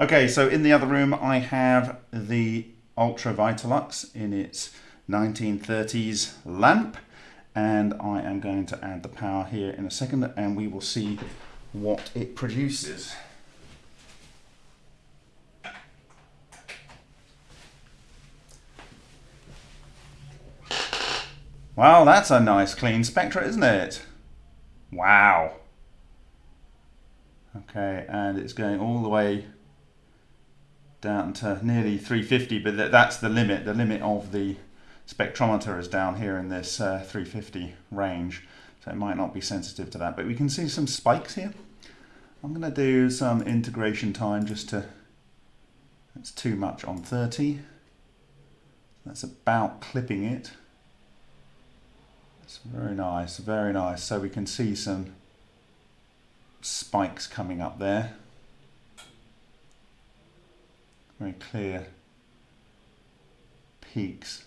Okay, so in the other room I have the Ultra Vitalux in its 1930s lamp and I am going to add the power here in a second and we will see what it produces. Wow, that's a nice clean spectra, isn't it? Wow. Okay, and it's going all the way down to nearly 350, but that's the limit. The limit of the spectrometer is down here in this uh, 350 range, so it might not be sensitive to that. But we can see some spikes here. I'm going to do some integration time just to, that's too much on 30. That's about clipping it. It's very nice, very nice. So we can see some spikes coming up there. Very clear peaks.